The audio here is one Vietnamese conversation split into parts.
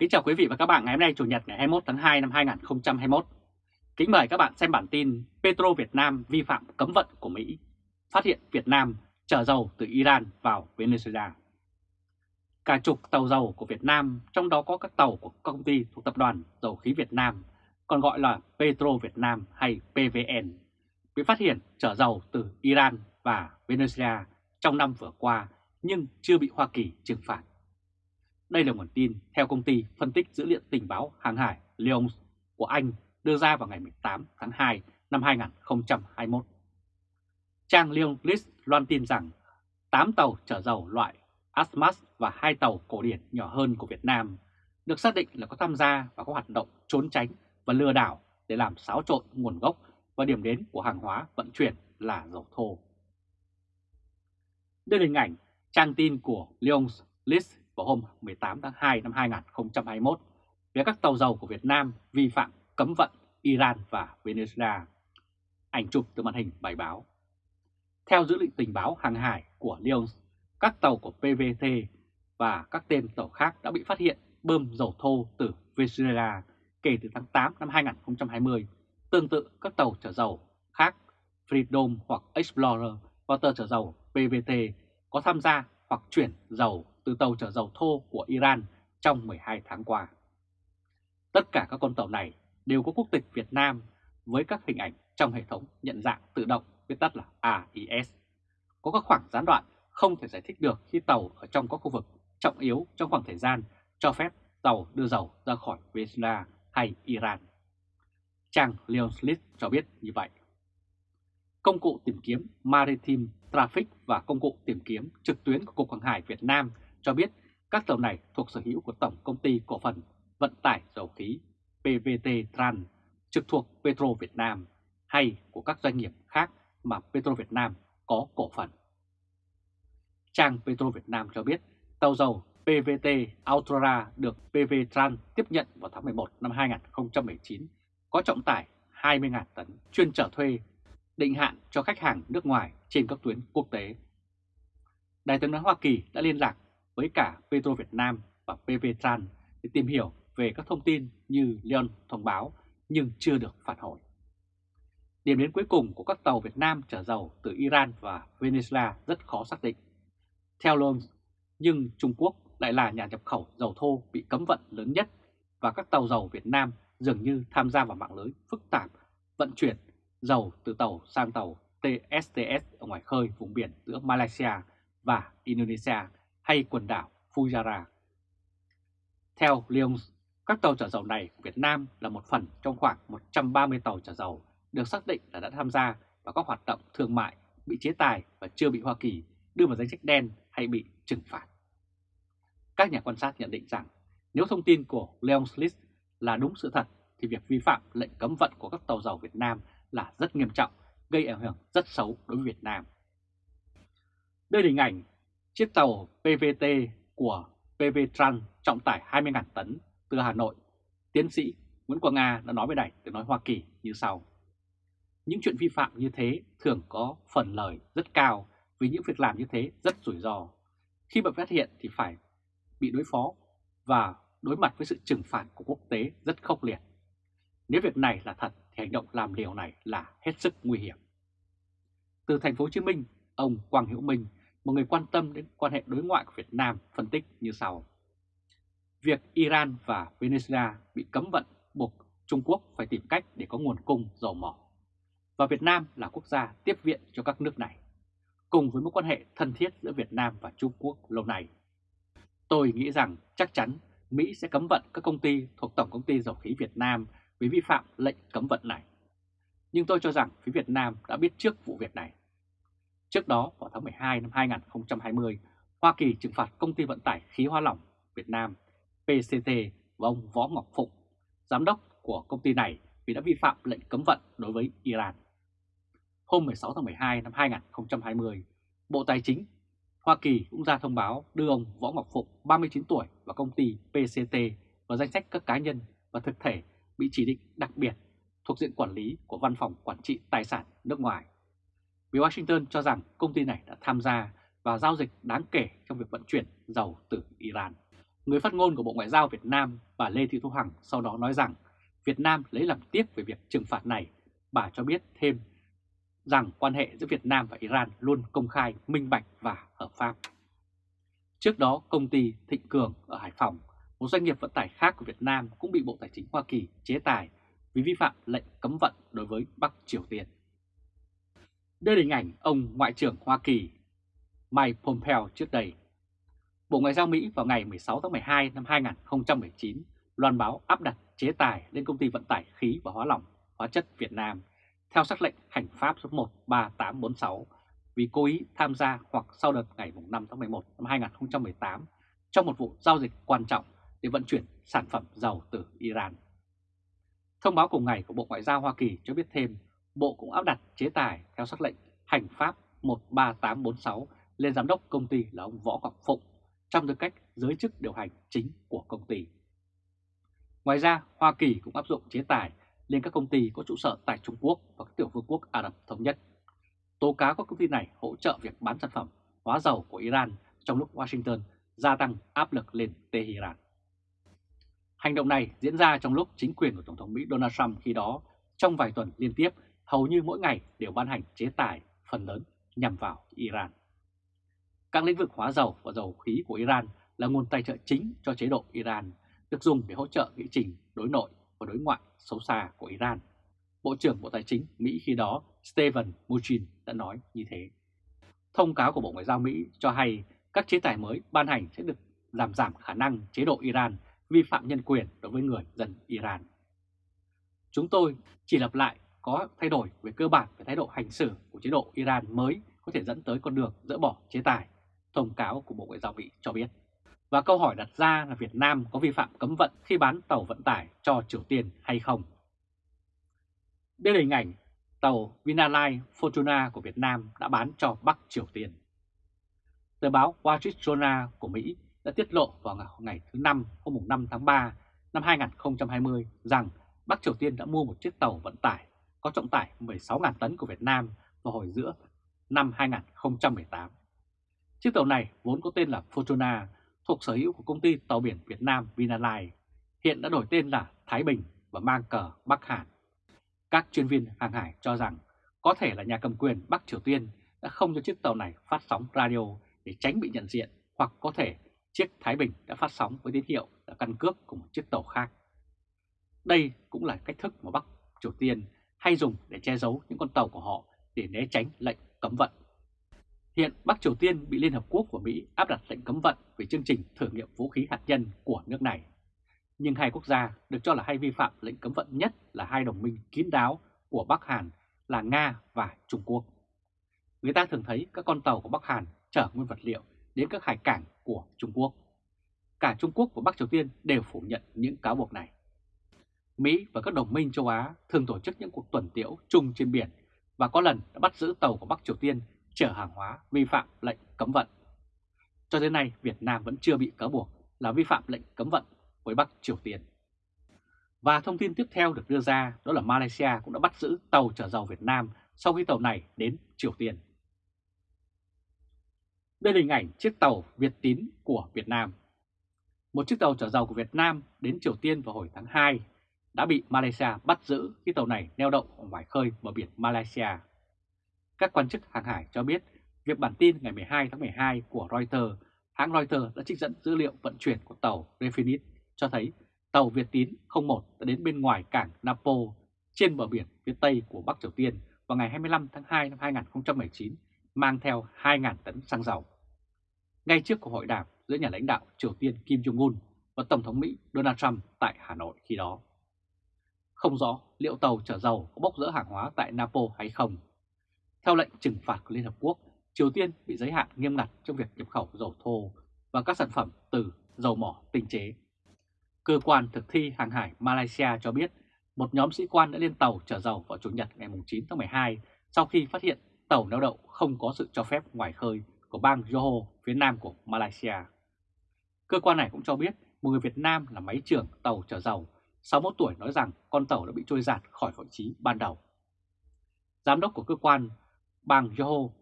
Kính chào quý vị và các bạn ngày hôm nay Chủ nhật ngày 21 tháng 2 năm 2021. Kính mời các bạn xem bản tin Petro Việt Nam vi phạm cấm vận của Mỹ, phát hiện Việt Nam chở dầu từ Iran vào Venezuela. Cả chục tàu dầu của Việt Nam, trong đó có các tàu của công ty thuộc Tập đoàn Dầu khí Việt Nam, còn gọi là Petro Việt Nam hay PVN, bị phát hiện chở dầu từ Iran và Venezuela trong năm vừa qua nhưng chưa bị Hoa Kỳ trừng phạt. Đây là nguồn tin theo công ty phân tích dữ liệu tình báo hàng hải Lyons của Anh đưa ra vào ngày 18 tháng 2 năm 2021. Trang Lyons List loan tin rằng 8 tàu chở dầu loại Asmas và hai tàu cổ điển nhỏ hơn của Việt Nam được xác định là có tham gia vào các hoạt động trốn tránh và lừa đảo để làm xáo trộn nguồn gốc và điểm đến của hàng hóa vận chuyển là dầu thô. Đây là hình ảnh trang tin của Lyons List vào hôm 18 tháng 2 năm 2021 về các tàu dầu của Việt Nam vi phạm cấm vận Iran và Venezuela. Ảnh chụp từ màn hình bài báo. Theo dữ liệu tình báo hàng hải của Lyon, các tàu của PVT và các tên tàu khác đã bị phát hiện bơm dầu thô từ Venezuela kể từ tháng 8 năm 2020, tương tự các tàu chở dầu khác Freedom hoặc Explorer và tàu chở dầu PVT có tham gia hoặc chuyển dầu từ tàu chở dầu thô của Iran trong 12 tháng qua. Tất cả các con tàu này đều có quốc tịch Việt Nam với các hình ảnh trong hệ thống nhận dạng tự động viết tắt là AIS. Có các khoảng gián đoạn không thể giải thích được khi tàu ở trong các khu vực trọng yếu trong khoảng thời gian cho phép tàu đưa dầu ra khỏi Venezuela hay Iran. Trang Leon Slit cho biết như vậy. Công cụ tìm kiếm Maritime Traffic và công cụ tìm kiếm trực tuyến của Cục Hàng hải Việt Nam cho biết các tàu này thuộc sở hữu của Tổng Công ty Cổ phần Vận tải Dầu khí PVT Tran trực thuộc Petro Việt Nam hay của các doanh nghiệp khác mà Petro Việt Nam có cổ phần. Trang Petro Việt Nam cho biết tàu dầu PVT Ultra được PV Tran tiếp nhận vào tháng 11 năm 2019 có trọng tải 20.000 tấn chuyên trở thuê, định hạn cho khách hàng nước ngoài trên các tuyến quốc tế. Đại tướng nói Hoa Kỳ đã liên lạc với cả Petro Việt Nam và PV Tran để tìm hiểu về các thông tin như Leon thông báo nhưng chưa được phản hồi. Điểm đến cuối cùng của các tàu Việt Nam chở dầu từ Iran và Venezuela rất khó xác định. Theo Leon, nhưng Trung Quốc lại là nhà nhập khẩu dầu thô bị cấm vận lớn nhất và các tàu dầu Việt Nam dường như tham gia vào mạng lưới phức tạp vận chuyển dầu từ tàu sang tàu TSTS ở ngoài khơi vùng biển giữa Malaysia và Indonesia hay quần đảo Fujara. Theo Lyons, các tàu chở dầu này của Việt Nam là một phần trong khoảng 130 tàu chở dầu được xác định là đã tham gia vào các hoạt động thương mại bị chế tài và chưa bị Hoa Kỳ đưa vào danh sách đen hay bị trừng phạt. Các nhà quan sát nhận định rằng nếu thông tin của Leon List là đúng sự thật thì việc vi phạm lệnh cấm vận của các tàu dầu Việt Nam là rất nghiêm trọng, gây ảnh hưởng rất xấu đối với Việt Nam. Đây là hình ảnh chiếc tàu PVT của PV Trans trọng tải 20.000 tấn từ Hà Nội. Tiến sĩ Nguyễn Quang Nga đã nói với Đài tiếng nói Hoa Kỳ như sau. Những chuyện vi phạm như thế thường có phần lời rất cao vì những việc làm như thế rất rủi ro. Khi bị phát hiện thì phải bị đối phó và đối mặt với sự trừng phạt của quốc tế rất khốc liệt. Nếu việc này là thật thì hành động làm liều này là hết sức nguy hiểm. Từ thành phố Hồ Chí Minh, ông Quang Hữu Minh, một người quan tâm đến quan hệ đối ngoại của Việt Nam phân tích như sau. Việc Iran và Venezuela bị cấm vận buộc Trung Quốc phải tìm cách để có nguồn cung dầu mỏ. Và Việt Nam là quốc gia tiếp viện cho các nước này, cùng với mối quan hệ thân thiết giữa Việt Nam và Trung Quốc lâu nay. Tôi nghĩ rằng chắc chắn Mỹ sẽ cấm vận các công ty thuộc Tổng Công ty Dầu khí Việt Nam vì vi phạm lệnh cấm vận này. Nhưng tôi cho rằng phía Việt Nam đã biết trước vụ việc này. Trước đó, vào tháng 12 năm 2020, Hoa Kỳ trừng phạt công ty vận tải khí hóa lỏng Việt Nam PCT và ông Võ Ngọc Phụng, giám đốc của công ty này vì đã vi phạm lệnh cấm vận đối với Iran. Hôm 16 tháng 12 năm 2020, Bộ Tài chính Hoa Kỳ cũng ra thông báo đưa ông Võ Ngọc Phụng 39 tuổi và công ty PCT vào danh sách các cá nhân và thực thể bị chỉ định đặc biệt thuộc diện quản lý của Văn phòng Quản trị Tài sản nước ngoài. Vì Washington cho rằng công ty này đã tham gia và giao dịch đáng kể trong việc vận chuyển dầu từ Iran. Người phát ngôn của Bộ Ngoại giao Việt Nam, bà Lê Thị Thu Hằng sau đó nói rằng Việt Nam lấy làm tiếc về việc trừng phạt này. Bà cho biết thêm rằng quan hệ giữa Việt Nam và Iran luôn công khai, minh bạch và hợp pháp. Trước đó, công ty Thịnh Cường ở Hải Phòng, một doanh nghiệp vận tải khác của Việt Nam cũng bị Bộ Tài chính Hoa Kỳ chế tài vì vi phạm lệnh cấm vận đối với Bắc Triều Tiên. Đây là hình ảnh ông Ngoại trưởng Hoa Kỳ Mike Pompeo trước đây. Bộ Ngoại giao Mỹ vào ngày 16 tháng 12 năm 2019 loan báo áp đặt chế tài lên công ty vận tải khí và hóa lỏng hóa chất Việt Nam theo sắc lệnh hành pháp số 13846 vì cố ý tham gia hoặc sau đợt ngày 5 tháng 11 năm 2018 trong một vụ giao dịch quan trọng để vận chuyển sản phẩm dầu từ Iran. Thông báo cùng ngày của Bộ Ngoại giao Hoa Kỳ cho biết thêm, Bộ cũng áp đặt chế tài theo sắc lệnh hành pháp 13846 lên giám đốc công ty là ông Võ Ngọc Phụng trong tư cách giới chức điều hành chính của công ty. Ngoài ra, Hoa Kỳ cũng áp dụng chế tài lên các công ty có trụ sở tại Trung Quốc và các tiểu vương quốc Ả Rập Thống Nhất. Tố cáo các công ty này hỗ trợ việc bán sản phẩm hóa dầu của Iran trong lúc Washington gia tăng áp lực lên Tehran. Hành động này diễn ra trong lúc chính quyền của Tổng thống Mỹ Donald Trump khi đó trong vài tuần liên tiếp hầu như mỗi ngày đều ban hành chế tài phần lớn nhằm vào Iran. Các lĩnh vực hóa dầu và dầu khí của Iran là nguồn tài trợ chính cho chế độ Iran, được dùng để hỗ trợ nghị trình đối nội và đối ngoại xấu xa của Iran. Bộ trưởng Bộ Tài chính Mỹ khi đó Steven Mnuchin đã nói như thế. Thông cáo của Bộ Ngoại giao Mỹ cho hay các chế tài mới ban hành sẽ được làm giảm khả năng chế độ Iran vi phạm nhân quyền đối với người dân Iran. Chúng tôi chỉ lặp lại có thay đổi về cơ bản về thái độ hành xử của chế độ Iran mới có thể dẫn tới con đường dỡ bỏ chế tài, thông cáo của Bộ Ngoại giao Mỹ cho biết. Và câu hỏi đặt ra là Việt Nam có vi phạm cấm vận khi bán tàu vận tải cho Triều Tiên hay không? Đây là hình ảnh tàu vinalai Fortuna của Việt Nam đã bán cho Bắc Triều Tiên. Tờ báo Wall Street Journal của Mỹ đã tiết lộ vào ngày thứ Năm hôm 5 tháng 3 năm 2020 rằng Bắc Triều Tiên đã mua một chiếc tàu vận tải có trọng tải 16.000 tấn của Việt Nam vào hồi giữa năm 2018. Chiếc tàu này vốn có tên là Fortuna thuộc sở hữu của công ty tàu biển Việt Nam Vinalines, hiện đã đổi tên là Thái Bình và mang cờ Bắc Hàn. Các chuyên viên hàng hải cho rằng có thể là nhà cầm quyền Bắc Triều Tiên đã không cho chiếc tàu này phát sóng radio để tránh bị nhận diện hoặc có thể chiếc Thái Bình đã phát sóng với tín hiệu là căn cước của một chiếc tàu khác. Đây cũng là cách thức mà Bắc Triều Tiên hay dùng để che giấu những con tàu của họ để né tránh lệnh cấm vận. Hiện Bắc Triều Tiên bị Liên Hợp Quốc và Mỹ áp đặt lệnh cấm vận về chương trình thử nghiệm vũ khí hạt nhân của nước này. Nhưng hai quốc gia được cho là hay vi phạm lệnh cấm vận nhất là hai đồng minh kín đáo của Bắc Hàn là Nga và Trung Quốc. Người ta thường thấy các con tàu của Bắc Hàn chở nguyên vật liệu đến các hải cảng của Trung Quốc. Cả Trung Quốc và Bắc Triều Tiên đều phủ nhận những cáo buộc này. Mỹ và các đồng minh châu Á thường tổ chức những cuộc tuần tiễu chung trên biển và có lần đã bắt giữ tàu của Bắc Triều Tiên chở hàng hóa vi phạm lệnh cấm vận. Cho đến nay, Việt Nam vẫn chưa bị cáo buộc là vi phạm lệnh cấm vận với Bắc Triều Tiên. Và thông tin tiếp theo được đưa ra đó là Malaysia cũng đã bắt giữ tàu chở dầu Việt Nam sau khi tàu này đến Triều Tiên. Đây là hình ảnh chiếc tàu Việt Tín của Việt Nam. Một chiếc tàu chở dầu của Việt Nam đến Triều Tiên vào hồi tháng 2 đã bị Malaysia bắt giữ khi tàu này neo đậu ở ngoài khơi bờ biển Malaysia. Các quan chức hàng hải cho biết việc bản tin ngày 12 tháng 12 của Reuters, hãng Reuters đã trích dẫn dữ liệu vận chuyển của tàu Refinit cho thấy tàu Việt Tín 01 đã đến bên ngoài cảng Napo trên bờ biển phía Tây của Bắc Triều Tiên vào ngày 25 tháng 2 năm 2019 mang theo 2.000 tấn xăng dầu. Ngay trước cuộc hội đàm giữa nhà lãnh đạo Triều Tiên Kim Jong-un và Tổng thống Mỹ Donald Trump tại Hà Nội khi đó. Không rõ liệu tàu chở dầu có bốc rỡ hàng hóa tại Napo hay không. Theo lệnh trừng phạt của Liên Hợp Quốc, Triều Tiên bị giới hạn nghiêm ngặt trong việc nhập khẩu dầu thô và các sản phẩm từ dầu mỏ tinh chế. Cơ quan thực thi hàng hải Malaysia cho biết một nhóm sĩ quan đã lên tàu chở dầu vào Chủ nhật ngày 9 tháng 12 sau khi phát hiện tàu neo đậu không có sự cho phép ngoài khơi của bang Johor phía nam của Malaysia. Cơ quan này cũng cho biết một người Việt Nam là máy trưởng tàu chở dầu 61 tuổi nói rằng con tàu đã bị trôi giạt khỏi vị trí ban đầu. Giám đốc của cơ quan bang Yoho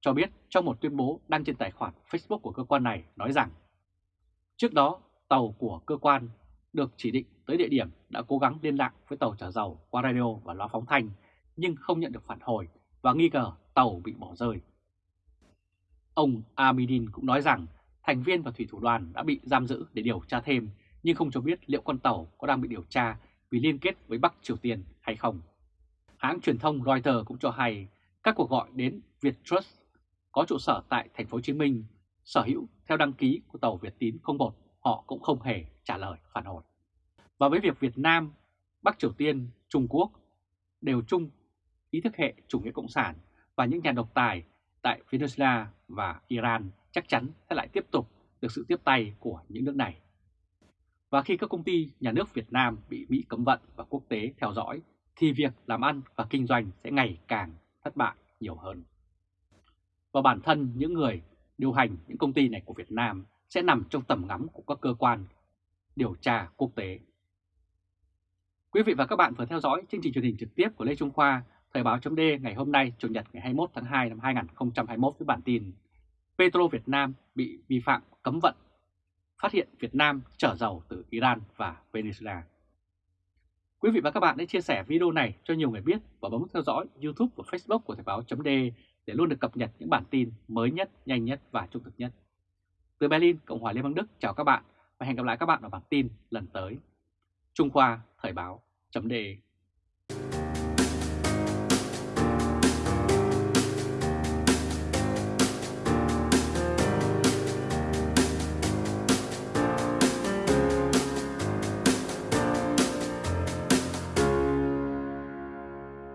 cho biết trong một tuyên bố đăng trên tài khoản Facebook của cơ quan này nói rằng Trước đó, tàu của cơ quan được chỉ định tới địa điểm đã cố gắng liên lạc với tàu chở dầu qua radio và loa phóng thanh nhưng không nhận được phản hồi và nghi ngờ tàu bị bỏ rơi. Ông Amidin cũng nói rằng thành viên và thủy thủ đoàn đã bị giam giữ để điều tra thêm nhưng không cho biết liệu con tàu có đang bị điều tra vì liên kết với Bắc Triều Tiên hay không. Hãng truyền thông Reuters cũng cho hay các cuộc gọi đến Viettrust có trụ sở tại thành phố Hồ Chí Minh sở hữu theo đăng ký của tàu Việt Tín 01 họ cũng không hề trả lời phản hồi. Và với việc Việt Nam, Bắc Triều Tiên, Trung Quốc đều chung ý thức hệ chủ nghĩa cộng sản và những nhà độc tài tại Venezuela và Iran chắc chắn sẽ lại tiếp tục được sự tiếp tay của những nước này. Và khi các công ty nhà nước Việt Nam bị Mỹ cấm vận và quốc tế theo dõi, thì việc làm ăn và kinh doanh sẽ ngày càng thất bại nhiều hơn. Và bản thân những người điều hành những công ty này của Việt Nam sẽ nằm trong tầm ngắm của các cơ quan điều tra quốc tế. Quý vị và các bạn vừa theo dõi chương trình truyền hình trực tiếp của Lê Trung Khoa, Thời báo chấm ngày hôm nay, Chủ nhật ngày 21 tháng 2 năm 2021 với bản tin Petro Việt Nam bị vi phạm cấm vận, phát hiện Việt Nam chở dầu từ Iran và Venezuela. Quý vị và các bạn hãy chia sẻ video này cho nhiều người biết và bấm theo dõi YouTube và Facebook của Thời báo .de để luôn được cập nhật những bản tin mới nhất, nhanh nhất và trung thực nhất. Từ Berlin, Cộng hòa Liên bang Đức chào các bạn và hẹn gặp lại các bạn ở bản tin lần tới. Trung Khoa Thời báo chấm